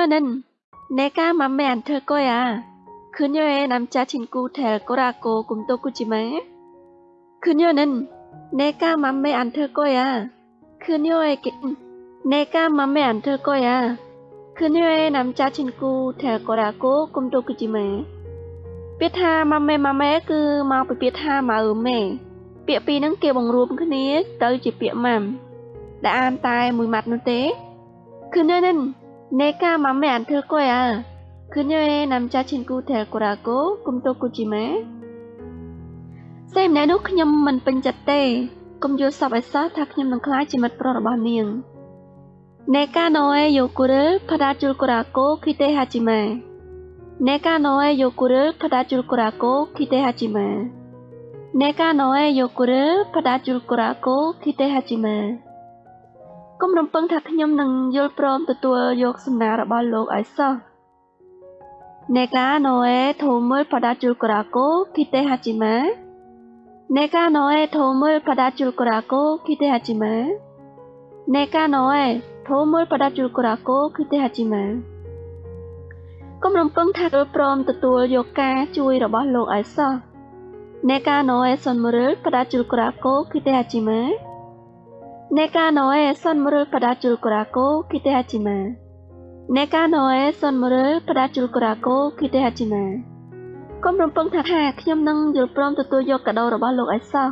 그녀는 내가 맘에 안 들 거야. 그녀의 남자친구 될 거라고 꿈도 꾸지 마. 그녀는 내가 맘에 안 들 거야. 그녀에게 내가 맘에 안 들 거야. 그녀의 남자친구 될 거라고 꿈도 꾸지 마. biết tha 맘에 맘에 cứ mau bị biết tha mà ấm mẹ. Bịa pi nâng kia bằng rùm cái ní chỉ bịa mầm. Đã an tai mùi mặt nó tế. 그녀는 내가 맘에 안 들 거 야. 그녀의 남자친구 될 거라고 꿈도 꾸지 마. 쌤, 내 눈, 그녀 만 번졌 대. 꿈 요섭에서 다 그녀 는 클라이지 맛 불어러버 니. 내가 너의 요구를 받아줄 거라고 기대하지 마. 내가 너의 요구를 받아줄 거라고 기대하지 마. 내가 너의 요구를 받아줄 거라고 기대하지 마. មរំពឹងថាខ្ញុំនឹងយល់ព្រមទទួលយកសំណាងរបស់លោកឲ្យសោះនេកាណូអេធូមើលផដាជុលកូរ៉ាកូគីតេហាជីម៉ានេកាណូអេធូមើលផដាជុលកូរ៉ាកូគីតេហាជីម៉ានេកាណូអេធូមើលផដាជុលកូរ៉ាកូគីតេហាជីម៉ាគំរំពឹងថាយល់ព្រមទទួលយកការជួយរបស់លោកឲ្យសោះនេកាណូអេសុនមើលផដាជុលកូរ៉ាកូគីតេហាជីម៉ា ネカノエソンムルパダチュルコラコキテハチマネカノエソンムルパダチュルコラコキテハチマកុំរំពឹងថាខ្ញុំនឹងយល់ព្រមទទួលយកកាដូរបស់លោកអេសោះ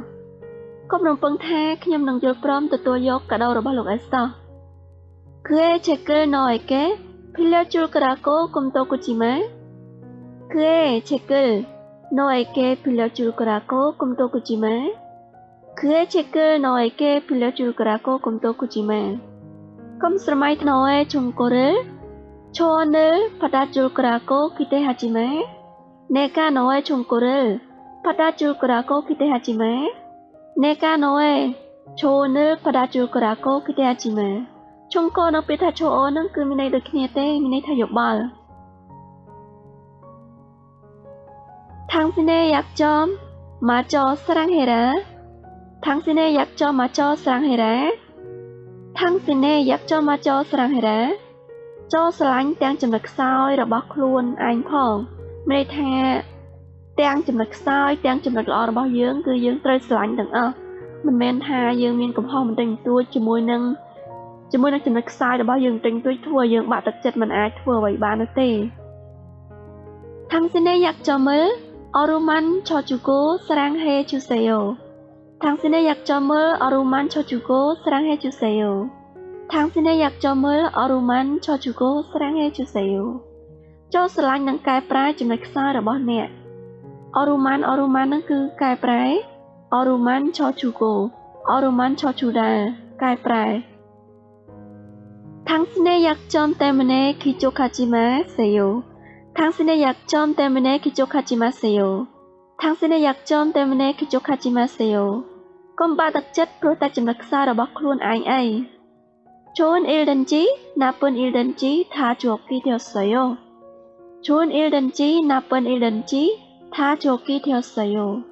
កុំរំពឹងថាខ្ញុំនឹងយល់ព្រមទទួលយកកាដូរបស់លោកអេសោះគឺអេឆេកលណយកេភិលជុលក្រាកូគុំតូគូជីម៉ាគឺអេឆេកលណយកេភិលជុលក្រាកូគុំតូគូជីម៉ា 그의 책을 너에게 빌려줄 거라고 꿈도 꾸지만 컴스마이트 너의 정보를 초원을 받아줄 거라고 기대하지만 내가 너의 정보를 받아줄 거라고 기대하지만 내가 너의 조언을 받아줄 거라고 기대하지만 총권 업에 다 조언은 금이나 이렇게 때 미네 다 욕말. 당신의 약점 마저 사랑해라. ថាំងស៊ីណេយ៉ាក់ចោម៉ាចោស្រាំងហេរ៉ាថាំងស៊ីណេយ៉ាក់ចោម៉ាចោស្រាំងហេរ៉ាចូលស្រឡាញ់ទាំងចំណុចខ្សោយរបស់ខ្លួនឯងផងមានន័យថាទាំងចំណុចខ្សោយទាំងចំណុចល្អរបស់យើងគឺយើងត្រូវស្រឡាញ់ទាំងអស់មិនមែនថាយើងមានកំហុសបន្តិចបន្តួចជាមួយនឹងជាមួយនឹងចំណុចខ្សោយរបស់យើងបន្តិចបន្តួចធ្វើឲ្យយើងបាក់ទឹកចិត្តមិនអាចធ្វើអ្វីបាននោះទេថាំស៊ីណេយ៉ាក់ចោមើអរូម៉ាន់ឆូជូគូស្រាំងហេជូសេយ៉ូ 당신의 약점을 어루만 쳐주고 사랑해 주세요. 당신의 약점을 어루만 쳐주고 사랑해 주세요. ចូលស្រឡាញ់និងកែប្រែចំណុចខ្សោយរបស់អ្នក 어루만 어루만 នឹងគឺកែប្រែ 어루만 쳐주고 어루만 쳐주다 កែប្រែ 당신의 약점 때문에 기족하지 마세요. 당신의 약점 때문에 기족하지 마세요. 당신의 약점 때문에 기족하지 마세요. កុំបាក់ទឹកចិត្តព្រោះតែចំណុចខ្សោយរបស់ខ្លួនឯងអី 좋은 일든지 나쁜 일든지 다 좋게 되었어요. 좋은 일든지 나쁜 일든지 다 좋게 되었어요.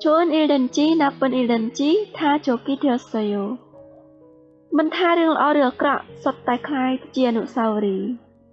좋은 일든지 나쁜 일든지 다 좋게 되었어요. មិនថារឿងល្អឬអាក្រក់សុទ្ធតែคล้ายជាអនុស្សាវរីយ៍